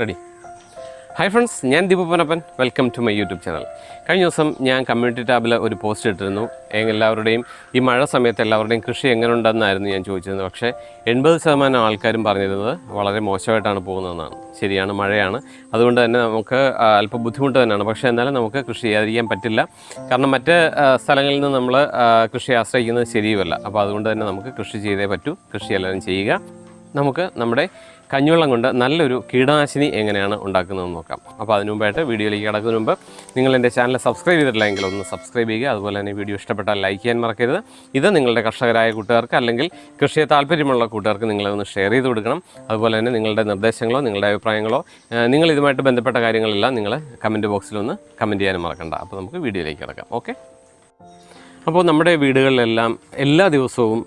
Ready hi friends ഞാൻ Deepu Ponappan welcome to my YouTube channel കഴിഞ്ഞ ദിവസം ഞാൻ കമ്മ്യൂണിറ്റി ടാബിൽ ഒരു പോസ്റ്റ് ഇട്ടിരുന്നു. എല്ലാവരുടെയും ഈ മഴ സമയത്ത് എല്ലാവരുടെയും കൃഷി എങ്ങനെ ഉണ്ടെന്നായിരുന്നു ഞാൻ ചോദിച്ചിരുന്നത്. പക്ഷേ എൺപത് ശതമാനം ആൾക്കാരും പറഞ്ഞിരുന്നത് വളരെ മോശമായിട്ടാണ് പോകുന്നതെന്നാണ്. ശരിയാണ് മഴയാണ്. അതുകൊണ്ട് തന്നെ നമുക്ക് അല്പം ബുദ്ധിമുട്ട് തന്നെയാണ്. പക്ഷേ എന്നാലും നമുക്ക് കൃഷി ചെയ്യാതിരിക്കാൻ പറ്റില്ല. കാരണം മറ്റ് സ്ഥലങ്ങളിൽ നിന്ന് നമ്മൾ കൃഷി ആശ്രയിക്കുന്നത് ശരിയുമല്ല. അപ്പോൾ അതുകൊണ്ട് തന്നെ നമുക്ക് കൃഷി ചെയ്തേ പറ്റൂ. കൃഷി എല്ലാവരും ചെയ്യുക. നമുക്ക് നമ്മുടെ കഞ്ഞിവെള്ളം കൊണ്ട് നല്ലൊരു കീടനാശിനി എങ്ങനെയാണ് ഉണ്ടാക്കുന്നതെന്ന് നോക്കാം. അപ്പോൾ അതിനു മുമ്പായിട്ട് വീഡിയോയിലേക്ക് കിടക്കുന്നതിന് മുമ്പ് നിങ്ങൾ എന്റെ ചാനൽ സബ്സ്ക്രൈബ് ചെയ്തിട്ടില്ലെങ്കിൽ ഒന്ന് സബ്സ്ക്രൈബ് ചെയ്യുക. അതുപോലെ തന്നെ വീഡിയോ ഇഷ്ടപ്പെട്ടാൽ ലൈക്ക് ചെയ്യാൻ മറക്കരുത്. ഇത് നിങ്ങളുടെ കർഷകരായ കൂട്ടുകാർക്ക് അല്ലെങ്കിൽ കൃഷിയെ താല്പര്യമുള്ള കൂട്ടുകാർക്ക് നിങ്ങളതൊന്ന് ഷെയർ ചെയ്ത് കൊടുക്കണം. അതുപോലെ തന്നെ നിങ്ങളുടെ നിർദ്ദേശങ്ങളോ നിങ്ങളുടെ അഭിപ്രായങ്ങളോ നിങ്ങൾ ഇതുമായിട്ട് ബന്ധപ്പെട്ട കാര്യങ്ങളെല്ലാം നിങ്ങൾ കമന്റ് ബോക്സിലൊന്ന് കമന്റ് ചെയ്യാനും മറക്കണ്ട. അപ്പോൾ നമുക്ക് വീഡിയോയിലേക്ക് കിടക്കാം. ഓക്കെ അപ്പോൾ നമ്മുടെ വീടുകളിലെല്ലാം എല്ലാ ദിവസവും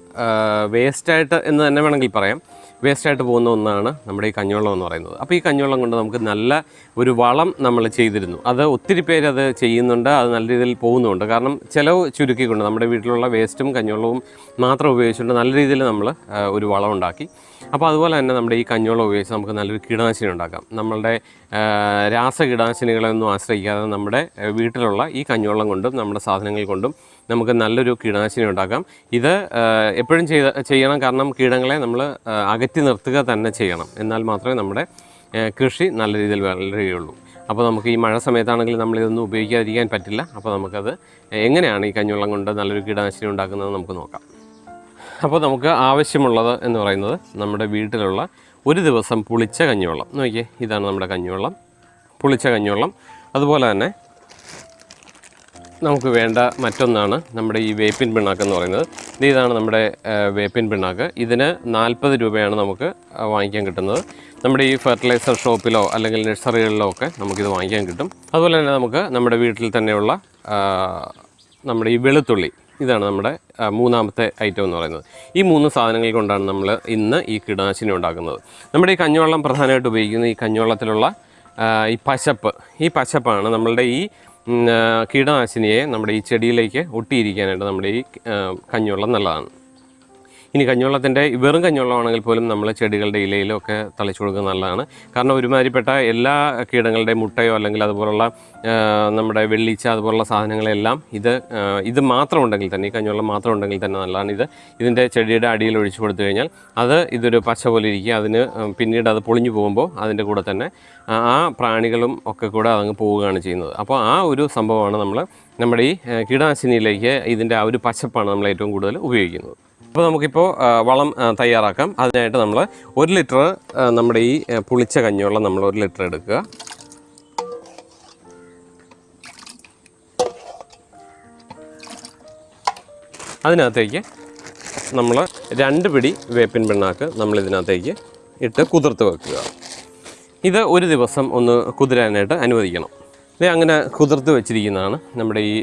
വേസ്റ്റായിട്ട് എന്ന് തന്നെ വേണമെങ്കിൽ പറയാം. വേസ്റ്റായിട്ട് പോകുന്ന ഒന്നാണ് നമ്മുടെ ഈ കഞ്ഞിവെള്ളം എന്ന് പറയുന്നത്. അപ്പോൾ ഈ കഞ്ഞിവെള്ളം കൊണ്ട് നമുക്ക് നല്ല ഒരു വളം നമ്മൾ ചെയ്തിരുന്നു. അത് ഒത്തിരി പേര് അത് ചെയ്യുന്നുണ്ട് അത് നല്ല രീതിയിൽ പോകുന്നുണ്ട് കാരണം ചിലവ് ചുരുക്കിക്കൊണ്ട് നമ്മുടെ വീട്ടിലുള്ള വേസ്റ്റും കഞ്ഞിവെള്ളവും മാത്രം ഉപയോഗിച്ചുകൊണ്ട് നല്ല രീതിയിൽ നമ്മൾ ഒരു വളം ഉണ്ടാക്കി. അപ്പോൾ അതുപോലെ തന്നെ നമ്മുടെ ഈ കഞ്ഞിവെള്ളം ഉപയോഗിച്ച് നമുക്ക് നല്ലൊരു കീടനാശിനി ഉണ്ടാക്കാം. നമ്മളുടെ രാസ കീടനാശിനികളെ ഒന്നും ആശ്രയിക്കാതെ നമ്മുടെ വീട്ടിലുള്ള ഈ കഞ്ഞിവെള്ളം കൊണ്ടും നമ്മുടെ സാധനങ്ങൾ കൊണ്ടും നമുക്ക് നല്ലൊരു കീടനാശിനി ഉണ്ടാക്കാം. ഇത് എപ്പോഴും ചെയ്ത ചെയ്യണം കാരണം കീടങ്ങളെ നമ്മൾ അകറ്റി നിർത്തുക തന്നെ ചെയ്യണം. എന്നാൽ മാത്രമേ നമ്മുടെ കൃഷി നല്ല രീതിയിൽ വളരുകയുള്ളൂ. അപ്പോൾ നമുക്ക് ഈ മഴ സമയത്താണെങ്കിൽ നമ്മളിതൊന്നും ഉപയോഗിക്കാതിരിക്കാൻ പറ്റില്ല. അപ്പോൾ നമുക്കത് എങ്ങനെയാണ് ഈ കഞ്ഞിവെള്ളം കൊണ്ട് നല്ലൊരു കീടനാശിനി ഉണ്ടാക്കുന്നത് നമുക്ക് നോക്കാം. അപ്പോൾ നമുക്ക് ആവശ്യമുള്ളത് എന്ന് പറയുന്നത് നമ്മുടെ വീട്ടിലുള്ള ഒരു ദിവസം പുളിച്ച കഞ്ഞിവെള്ളം. നോക്കിയേ ഇതാണ് നമ്മുടെ കഞ്ഞിവെള്ളം. പുളിച്ച കഞ്ഞിവെള്ളം. അതുപോലെ തന്നെ നമുക്ക് വേണ്ട മറ്റൊന്നാണ് നമ്മുടെ ഈ വേപ്പിൻ പിണ്ണാക്ക് എന്ന് പറയുന്നത്. ഇത് ഇതാണ് നമ്മുടെ വേപ്പിൻ പിണ്ണാക്ക്. ഇതിന് നാൽപ്പത് രൂപയാണ് നമുക്ക് വാങ്ങിക്കാൻ കിട്ടുന്നത്. നമ്മുടെ ഈ ഫെർട്ടിലൈസർ ഷോപ്പിലോ അല്ലെങ്കിൽ നഴ്സറികളിലോ ഒക്കെ നമുക്കിത് വാങ്ങിക്കാൻ കിട്ടും. അതുപോലെ തന്നെ നമുക്ക് നമ്മുടെ വീട്ടിൽ തന്നെയുള്ള നമ്മുടെ ഈ വെളുത്തുള്ളി. ഇതാണ് നമ്മുടെ മൂന്നാമത്തെ ഐറ്റം എന്ന് പറയുന്നത്. ഈ മൂന്ന് സാധനങ്ങൾ കൊണ്ടാണ് നമ്മൾ ഇന്ന് ഈ കീടനാശിനി ഉണ്ടാക്കുന്നത്. നമ്മുടെ ഈ കഞ്ഞിവെള്ളം പ്രധാനമായിട്ട് ഉപയോഗിക്കുന്ന ഈ കഞ്ഞിവെള്ളത്തിലുള്ള ഈ പശപ്പ്. ഈ പശപ്പാണ് നമ്മളുടെ ഈ കീടനാശിനിയെ നമ്മുടെ ഈ ചെടിയിലേക്ക് ഒട്ടിയിരിക്കാനായിട്ട് നമ്മുടെ ഈ കഞ്ഞിവെള്ളം നല്ലതാണ്. ഇനി കഞ്ഞിവെള്ളത്തിന്റെ വെറും കഞ്ഞിവെള്ളമാണെങ്കിൽ പോലും നമ്മൾ ചെടികളുടെ ഇലയിലും ഒക്കെ തളിച്ചു കൊടുക്കുന്നത് നല്ലതാണ്. കാരണം ഒരുമാതിരിപ്പെട്ട എല്ലാ കീടങ്ങളുടെ മുട്ടയോ അല്ലെങ്കിൽ അതുപോലുള്ള നമ്മുടെ വെള്ളീച്ച അതുപോലുള്ള സാധനങ്ങളെല്ലാം ഇത് ഇത് മാത്രം ഉണ്ടെങ്കിൽ തന്നെ ഈ കഞ്ഞിവെള്ളം മാത്രം ഉണ്ടെങ്കിൽ തന്നെ നല്ലതാണ്. ഇത് ഇതിന്റെ ചെടിയുടെ അടിയിൽ ഒഴിച്ചു കൊടുത്തു കഴിഞ്ഞാൽ അത് ഇതൊരു പച്ച പോലെ ഇരിക്കുക. അതിന് പിന്നീട് അത് പൊളിഞ്ഞു പോകുമ്പോൾ അതിന്റെ കൂടെ തന്നെ ആ പ്രാണികളും ഒക്കെ കൂടെ അതങ്ങ് പോവുകയാണ് ചെയ്യുന്നത്. അപ്പോൾ ആ ഒരു സംഭവമാണ് നമ്മൾ നമ്മുടെ ഈ കീടനാശിനിയിലേക്ക് ഇതിന്റെ ആ ഒരു പച്ചപ്പാണ് നമ്മൾ ഏറ്റവും കൂടുതൽ ഉപയോഗിക്കുന്നത്. അപ്പോൾ നമുക്കിപ്പോൾ വളം തയ്യാറാക്കാം. അതിനായിട്ട് നമ്മൾ ഒരു ലിറ്റർ നമ്മുടെ ഈ പുളിച്ച കഞ്ഞിവെള്ളം നമ്മൾ ഒരു ലിറ്റർ എടുക്കുക. അതിനകത്തേക്ക് നമ്മൾ രണ്ട് പിടി വേപ്പിൻ പിണ്ണാക്ക് നമ്മൾ ഇതിനകത്തേക്ക് ഇട്ട് കുതിർത്ത് വെക്കുക. ഇത് ഒരു ദിവസം ഒന്ന് കുതിരാനായിട്ട് അനുവദിക്കണം. ഇത് അങ്ങനെ കുതിർത്ത് വെച്ചിരിക്കുന്നതാണ് നമ്മുടെ ഈ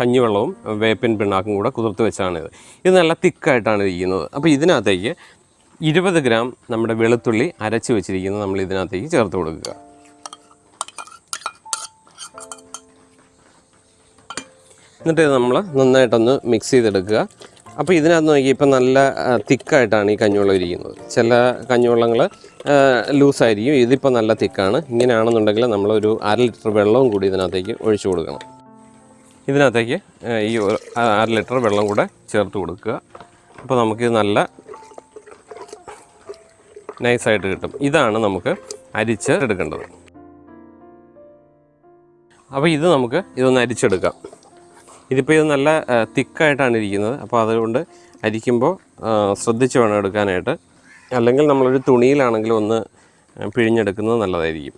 കഞ്ഞിവെള്ളവും വേപ്പിൻ പിണ്ണാക്കും കൂടെ കുതിർത്ത് വെച്ചാണ് ഇത്. ഇത് നല്ല തിക്കായിട്ടാണ് ഇരിക്കുന്നത്. അപ്പോൾ ഇതിനകത്തേക്ക് ഇരുപത് ഗ്രാം നമ്മുടെ വെളുത്തുള്ളി അരച്ച് വെച്ചിരിക്കുന്നത് നമ്മൾ ഇതിനകത്തേക്ക് ചേർത്ത് കൊടുക്കുക. എന്നിട്ട് ഇത് നമ്മൾ നന്നായിട്ടൊന്ന് മിക്സ് ചെയ്തെടുക്കുക. അപ്പോൾ ഇതിനകത്ത് നോക്കി ഇപ്പം നല്ല തിക്കായിട്ടാണ് ഈ കഞ്ഞിവെള്ളം ഇരിക്കുന്നത്. ചില കഞ്ഞിവെള്ളങ്ങൾ ലൂസായിരിക്കും. ഇതിപ്പോൾ നല്ല തിക്കാണ്. ഇങ്ങനെയാണെന്നുണ്ടെങ്കിൽ നമ്മളൊരു അര ലിറ്റർ വെള്ളവും കൂടി ഇതിനകത്തേക്ക് ഒഴിച്ചു കൊടുക്കണം. ഇതിനകത്തേക്ക് ഈ അര ലിറ്റർ വെള്ളം കൂടെ ചേർത്ത് കൊടുക്കുക. അപ്പോൾ നമുക്കിത് നല്ല നൈസായിട്ട് കിട്ടും. ഇതാണ് നമുക്ക് അരിച്ച് എടുക്കേണ്ടത്. അപ്പോൾ ഇത് നമുക്ക് ഇതൊന്ന് അരിച്ചെടുക്കാം. ഇതിപ്പോൾ ഇത് നല്ല തിക്കായിട്ടാണ് ഇരിക്കുന്നത്. അപ്പോൾ അതുകൊണ്ട് അരിക്കുമ്പോൾ ശ്രദ്ധിച്ച് വേണം എടുക്കാനായിട്ട്. അല്ലെങ്കിൽ നമ്മളൊരു തുണിയിലാണെങ്കിലും ഒന്ന് പിഴിഞ്ഞെടുക്കുന്നത് നല്ലതായിരിക്കും.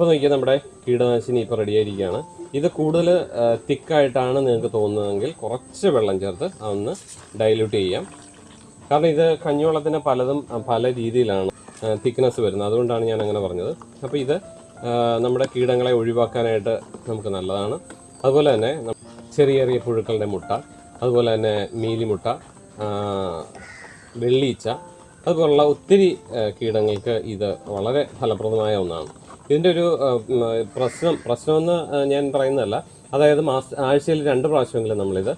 അപ്പോൾ നോക്കിയാൽ നമ്മുടെ കീടനാശിനി ഇപ്പോൾ റെഡിയായിരിക്കുകയാണ് ഇത് കൂടുതൽ തിക്കായിട്ടാണ് നിങ്ങൾക്ക് തോന്നുന്നതെങ്കിൽ കുറച്ച് വെള്ളം ചേർത്ത് അതൊന്ന് ഡൈല്യൂട്ട് ചെയ്യാം. കാരണം ഇത് കഞ്ഞിവെള്ളത്തിന് പലതും പല രീതിയിലാണ് തിക്നെസ് വരുന്നത്. അതുകൊണ്ടാണ് ഞാൻ അങ്ങനെ പറഞ്ഞത്. അപ്പോൾ ഇത് നമ്മുടെ കീടങ്ങളെ ഒഴിവാക്കാനായിട്ട് നമുക്ക് നല്ലതാണ്. അതുപോലെ തന്നെ ചെറിയ ചെറിയ പുഴുക്കളുടെ മുട്ട അതുപോലെ തന്നെ മീലിമുട്ട വെള്ളീച്ച അതുപോലുള്ള ഒത്തിരി കീടങ്ങൾക്ക് ഇത് വളരെ ഫലപ്രദമായ ഒന്നാണ്. ഇതിന്റെ ഒരു പ്രശ്നം പ്രശ്നമെന്ന് ഞാൻ പറയുന്നതല്ല. അതായത് മാസ ആഴ്ചയിൽ രണ്ട് പ്രാവശ്യമെങ്കിലും നമ്മളിത്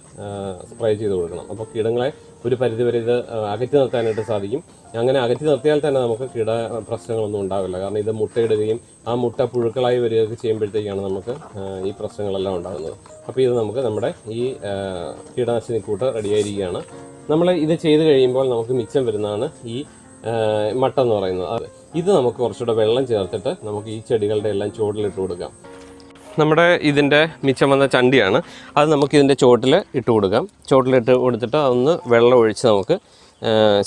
സ്പ്രേ ചെയ്ത് കൊടുക്കണം. അപ്പോൾ കീടങ്ങളെ ഒരു പരിധിവരെ ഇത് അകറ്റി നിർത്താനായിട്ട് സാധിക്കും. അങ്ങനെ അകറ്റി നിർത്തിയാൽ തന്നെ നമുക്ക് കീട പ്രശ്നങ്ങളൊന്നും ഉണ്ടാവില്ല. കാരണം ഇത് മുട്ടയിടുകയും ആ മുട്ട പുഴുക്കളായി വരികയൊക്കെ ചെയ്യുമ്പോഴത്തേക്കാണ് നമുക്ക് ഈ പ്രശ്നങ്ങളെല്ലാം ഉണ്ടാകുന്നത്. അപ്പോൾ ഇത് നമുക്ക് നമ്മുടെ ഈ കീടനാശിനി കൂട്ട് റെഡിയായിരിക്കുകയാണ്. നമ്മൾ ഇത് ചെയ്ത് കഴിയുമ്പോൾ നമുക്ക് മിച്ചം വരുന്നതാണ് ഈ മട്ട എന്ന് പറയുന്നത്. ഇത് നമുക്ക് കുറച്ചുകൂടെ വെള്ളം ചേർത്തിട്ട് നമുക്ക് ഈ ചെടികളുടെ എല്ലാം ചുവട്ടിലിട്ട് കൊടുക്കാം. നമ്മുടെ ഇതിന്റെ മിച്ചം വന്ന ചണ്ടിയാണ്. അത് നമുക്ക് ഇതിന്റെ ചുവട്ടിൽ ഇട്ട് കൊടുക്കാം. ചുവട്ടിലിട്ട് കൊടുത്തിട്ട് അതൊന്ന് വെള്ളം ഒഴിച്ച് നമുക്ക്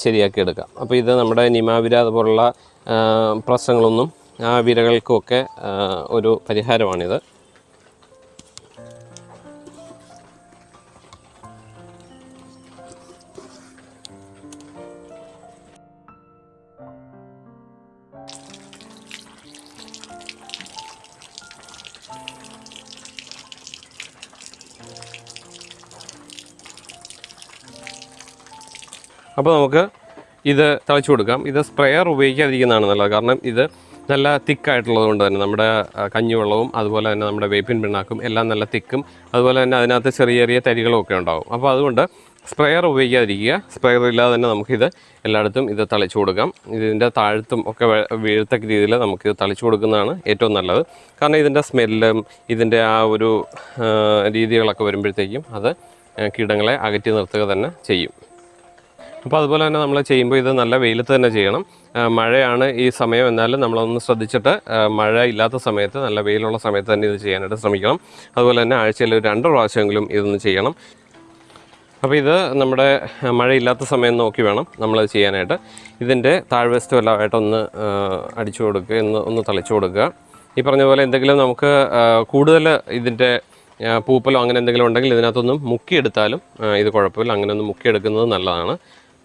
ശരിയാക്കി എടുക്കാം അപ്പോൾ ഇത് നമ്മുടെ നിമാവിര അതുപോലുള്ള പ്രശ്നങ്ങളൊന്നും ആ വിരകൾക്കുമൊക്കെ ഒരു പരിഹാരമാണിത്. അപ്പോൾ നമുക്ക് ഇത് തളിച്ചു കൊടുക്കാം. ഇത് സ്പ്രെയർ ഉപയോഗിക്കാതിരിക്കുന്നതാണ് നല്ലത്. കാരണം ഇത് നല്ല തിക്കായിട്ടുള്ളത് കൊണ്ട് തന്നെ നമ്മുടെ കഞ്ഞിവെള്ളവും അതുപോലെ തന്നെ നമ്മുടെ വേപ്പിൻ പിണ്ണാക്കും എല്ലാം നല്ല തിക്കും. അതുപോലെ തന്നെ അതിനകത്ത് ചെറിയ ചെറിയ തരികളും ഒക്കെ ഉണ്ടാവും. അപ്പോൾ അതുകൊണ്ട് സ്പ്രെയർ ഉപയോഗിക്കാതിരിക്കുക. സ്പ്രെയർ ഇല്ലാതെ തന്നെ നമുക്കിത് എല്ലായിടത്തും ഇത് തളിച്ചു കൊടുക്കാം. ഇതിന്റെ താഴത്തും ഒക്കെ വീഴത്തക്ക രീതിയിൽ നമുക്കിത് തളിച്ചു കൊടുക്കുന്നതാണ് ഏറ്റവും നല്ലത്. കാരണം ഇതിന്റെ സ്മെല്ലും ഇതിന്റെ ആ ഒരു രീതികളൊക്കെ വരുമ്പോഴത്തേക്കും അത് കീടങ്ങളെ അകറ്റി നിർത്തുക തന്നെ ചെയ്യും. അപ്പോൾ അതുപോലെ തന്നെ നമ്മൾ ചെയ്യുമ്പോൾ ഇത് നല്ല വെയിലത്ത് തന്നെ ചെയ്യണം. മഴയാണ് ഈ സമയം. എന്നാലും നമ്മളൊന്ന് ശ്രദ്ധിച്ചിട്ട് മഴ ഇല്ലാത്ത സമയത്ത് നല്ല വെയിലുള്ള സമയത്ത് തന്നെ ഇത് ചെയ്യാനായിട്ട് ശ്രമിക്കണം. അതുപോലെ തന്നെ ആഴ്ചയിൽ ഒരു രണ്ട് പ്രാവശ്യമെങ്കിലും ഇതൊന്ന് ചെയ്യണം. അപ്പോൾ ഇത് നമ്മുടെ മഴയില്ലാത്ത സമയം നോക്കി വേണം നമ്മളത് ചെയ്യാനായിട്ട്. ഇതിന്റെ താഴ്വശത്തും എല്ലാമായിട്ടൊന്ന് അടിച്ചു കൊടുക്കുക ഒന്ന് ഒന്ന് തളിച്ചു കൊടുക്കുക. ഈ പറഞ്ഞ പോലെ എന്തെങ്കിലും നമുക്ക് കൂടുതൽ ഇതിന്റെ പൂപ്പലോ അങ്ങനെ എന്തെങ്കിലും ഉണ്ടെങ്കിൽ ഇതിനകത്തൊന്നും മുക്കിയെടുത്താലും ഇത് കുഴപ്പമില്ല. അങ്ങനെ ഒന്ന് മുക്കിയെടുക്കുന്നത് നല്ലതാണ്.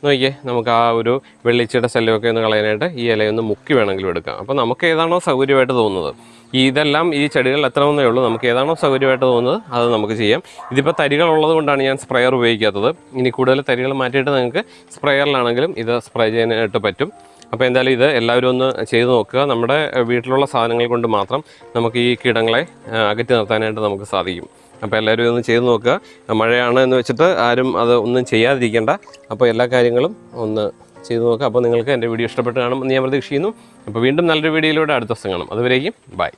നോക്കിയേ നമുക്ക് ആ ഒരു വെള്ളിച്ചയുടെ ശല്യമൊക്കെ ഒന്ന് കളയാനായിട്ട് ഈ ഇലയൊന്ന് മുക്കി വേണമെങ്കിലും എടുക്കാം. അപ്പോൾ നമുക്ക് ഏതാണോ സൗകര്യമായിട്ട് തോന്നുന്നത്. ഇതെല്ലാം ഈ ചെടികളിൽ എത്തണമെന്നേ ഉള്ളൂ. നമുക്ക് ഏതാണോ സൗകര്യമായിട്ട് തോന്നുന്നത് അത് നമുക്ക് ചെയ്യാം. ഇതിപ്പോൾ തരികൾ ഉള്ളത് കൊണ്ടാണ് ഞാൻ സ്പ്രെയർ ഉപയോഗിക്കാത്തത്. ഇനി കൂടുതൽ തരികൾ മാറ്റിയിട്ട് നിങ്ങൾക്ക് സ്പ്രെയറിലാണെങ്കിലും ഇത് സ്പ്രേ ചെയ്യാനായിട്ട് പറ്റും. അപ്പോൾ എന്തായാലും ഇത് എല്ലാവരും ഒന്ന് ചെയ്ത് നോക്കുക. നമ്മുടെ വീട്ടിലുള്ള സാധനങ്ങൾ കൊണ്ട് മാത്രം നമുക്ക് ഈ കീടങ്ങളെ അകറ്റി നിർത്താനായിട്ട് നമുക്ക് സാധിക്കും. അപ്പോൾ എല്ലാവരും ഒന്ന് ചെയ്ത് നോക്കുക. മഴയാണ് എന്ന് വെച്ചിട്ട് ആരും അത് ഒന്നും ചെയ്യാതിരിക്കേണ്ട. അപ്പോൾ എല്ലാ കാര്യങ്ങളും ഒന്ന് ചെയ്ത് നോക്കുക. അപ്പോൾ നിങ്ങൾക്ക് എന്റെ വീഡിയോ ഇഷ്ടപ്പെട്ട് കാണുമെന്ന് ഞാൻ പ്രതീക്ഷിക്കുന്നു. അപ്പോൾ വീണ്ടും നല്ലൊരു വീഡിയോയിലൂടെ അടുത്ത ദിവസം കാണും അതുവരേക്കും ബൈ.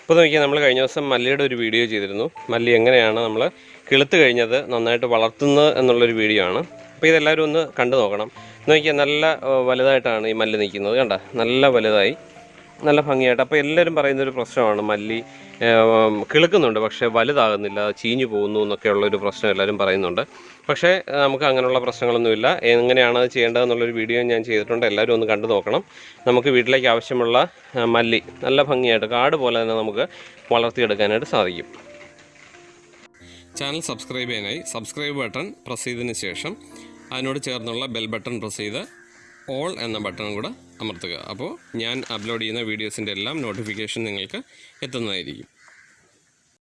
ഇപ്പോൾ നോക്കിയാൽ നമ്മൾ കഴിഞ്ഞ ദിവസം മല്ലിയുടെ ഒരു വീഡിയോ ചെയ്തിരുന്നു. മല്ലി എങ്ങനെയാണ് നമ്മൾ കിളുത്ത് കഴിഞ്ഞത് നന്നായിട്ട് വളർത്തുന്നത് എന്നുള്ളൊരു വീഡിയോ ആണ്. അപ്പോൾ ഇതെല്ലാവരും ഒന്ന് കണ്ടു നോക്കണം. നോക്കിയാൽ നല്ല വലുതായിട്ടാണ് ഈ മല്ലി നിൽക്കുന്നത്. കണ്ട? നല്ല വലുതായി. നല്ല ഭംഗിയായിട്ട്. അപ്പോൾ എല്ലാവരും പറയുന്നൊരു പ്രശ്നമാണ് മല്ലി കിളുക്കുന്നുണ്ട്. പക്ഷേ വലുതാകുന്നില്ല ചീഞ്ഞു പോകുന്നു എന്നൊക്കെയുള്ള ഒരു പ്രശ്നം എല്ലാവരും പറയുന്നുണ്ട്. പക്ഷേ നമുക്ക് അങ്ങനെയുള്ള പ്രശ്നങ്ങളൊന്നുമില്ല. എങ്ങനെയാണ് അത് ചെയ്യേണ്ടതെന്നുള്ളൊരു വീഡിയോ ഞാൻ ചെയ്തിട്ടുണ്ട്. എല്ലാവരും ഒന്ന് കണ്ടു നോക്കണം. നമുക്ക് വീട്ടിലേക്ക് ആവശ്യമുള്ള മല്ലി നല്ല ഭംഗിയായിട്ട് കാട് പോലെ തന്നെ നമുക്ക് വളർത്തിയെടുക്കാനായിട്ട് സാധിക്കും. ചാനൽ സബ്സ്ക്രൈബ് ചെയ്യാനായി സബ്സ്ക്രൈബ് ബട്ടൺ പ്രസ് ചെയ്തതിന് ശേഷം അതിനോട് ചേർന്നുള്ള ബെൽ ബട്ടൺ പ്രസ് ചെയ്ത് ഓൾ എന്ന ബട്ടൺ കൂടെ അമർത്തുക. അപ്പോൾ ഞാൻ അപ്ലോഡ് ചെയ്യുന്ന വീഡിയോസിന്റെ എല്ലാം നോട്ടിഫിക്കേഷൻ നിങ്ങൾക്ക് എത്തുന്നതായിരിക്കും.